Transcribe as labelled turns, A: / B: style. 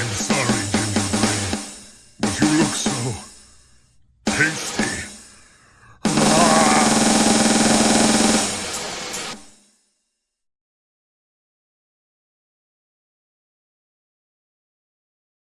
A: I'm sorry, Gingerbread, but you look so tasty.